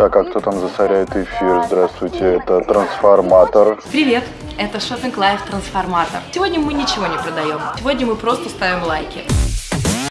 Так, а кто там засоряет эфир? Здравствуйте, это трансформатор. Привет, это Shopping Life Трансформатор. Сегодня мы ничего не продаем. Сегодня мы просто ставим лайки.